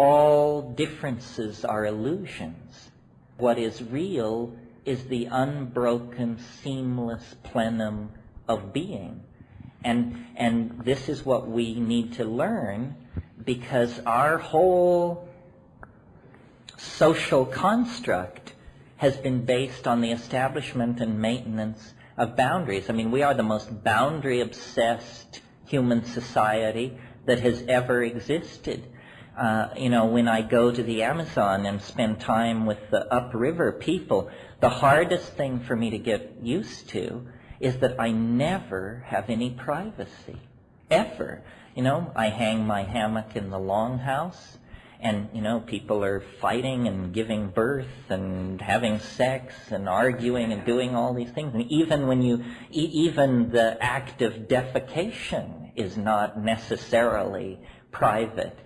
all differences are illusions. What is real is the unbroken, seamless plenum of being. And, and this is what we need to learn because our whole social construct has been based on the establishment and maintenance of boundaries. I mean, we are the most boundary obsessed human society that has ever existed. Uh, you know, when I go to the Amazon and spend time with the upriver people, the hardest thing for me to get used to is that I never have any privacy. Ever. You know, I hang my hammock in the longhouse and you know people are fighting and giving birth and having sex and arguing and doing all these things and even when you e- even the act of defecation is not necessarily private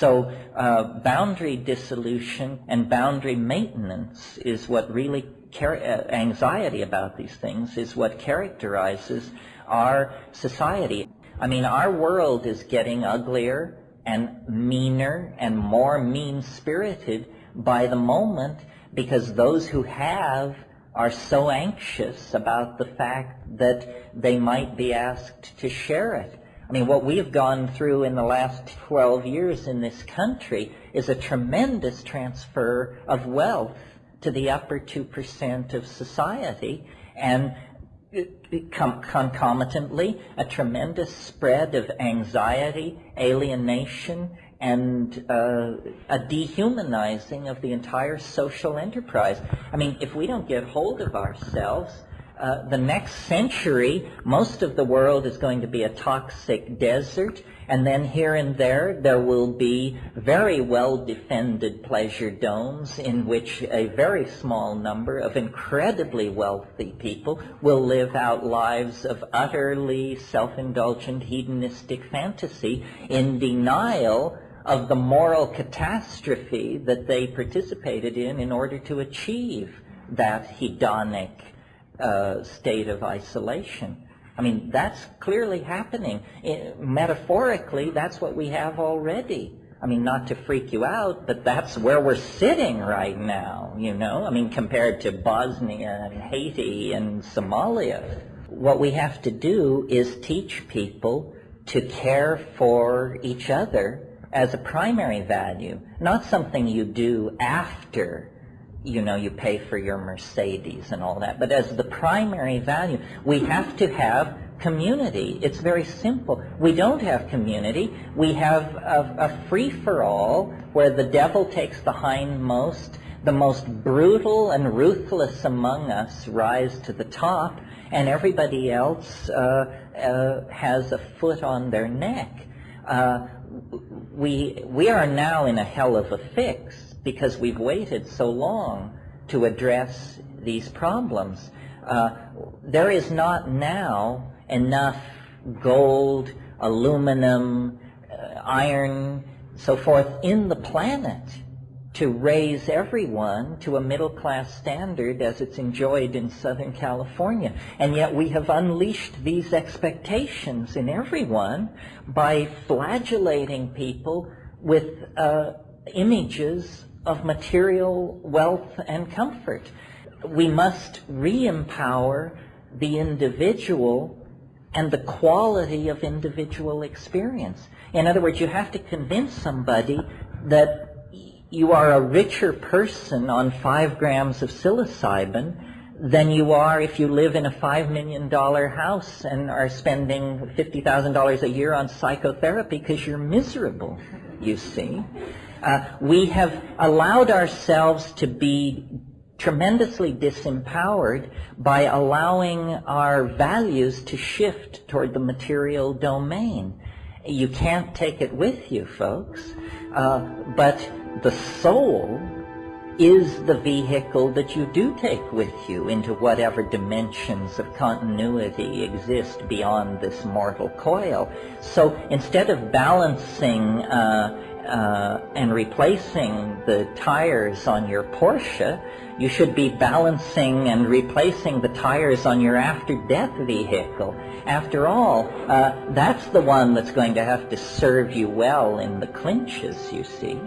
so uh, boundary dissolution and boundary maintenance is what really uh, anxiety about these things is what characterizes our society i mean our world is getting uglier and meaner and more mean spirited by the moment because those who have are so anxious about the fact that they might be asked to share it. I mean, what we've gone through in the last 12 years in this country is a tremendous transfer of wealth to the upper 2% of society. And concomitantly a tremendous spread of anxiety, alienation, and uh, a dehumanizing of the entire social enterprise. I mean, if we don't get hold of ourselves, uh, the next century, most of the world is going to be a toxic desert, and then here and there, there will be very well-defended pleasure domes in which a very small number of incredibly wealthy people will live out lives of utterly self-indulgent hedonistic fantasy in denial of the moral catastrophe that they participated in in order to achieve that hedonic uh, state of isolation. I mean, that's clearly happening. It, metaphorically, that's what we have already. I mean, not to freak you out, but that's where we're sitting right now, you know? I mean, compared to Bosnia and Haiti and Somalia. What we have to do is teach people to care for each other as a primary value, not something you do after you know, you pay for your Mercedes and all that. But as the primary value, we have to have community. It's very simple. We don't have community. We have a, a free-for-all where the devil takes the hindmost, the most brutal and ruthless among us rise to the top, and everybody else uh, uh, has a foot on their neck. Uh, we, we are now in a hell of a fix because we've waited so long to address these problems. Uh, there is not now enough gold, aluminum, uh, iron, so forth in the planet to raise everyone to a middle class standard as it's enjoyed in Southern California. And yet we have unleashed these expectations in everyone by flagellating people with uh, images of material wealth and comfort. We must re-empower the individual and the quality of individual experience. In other words, you have to convince somebody that you are a richer person on five grams of psilocybin than you are if you live in a five million dollar house and are spending fifty thousand dollars a year on psychotherapy because you're miserable, you see. Uh, we have allowed ourselves to be tremendously disempowered by allowing our values to shift toward the material domain. You can't take it with you, folks, uh, but the soul is the vehicle that you do take with you into whatever dimensions of continuity exist beyond this mortal coil. So instead of balancing uh, uh, and replacing the tires on your Porsche, you should be balancing and replacing the tires on your after-death vehicle. After all, uh, that's the one that's going to have to serve you well in the clinches, you see.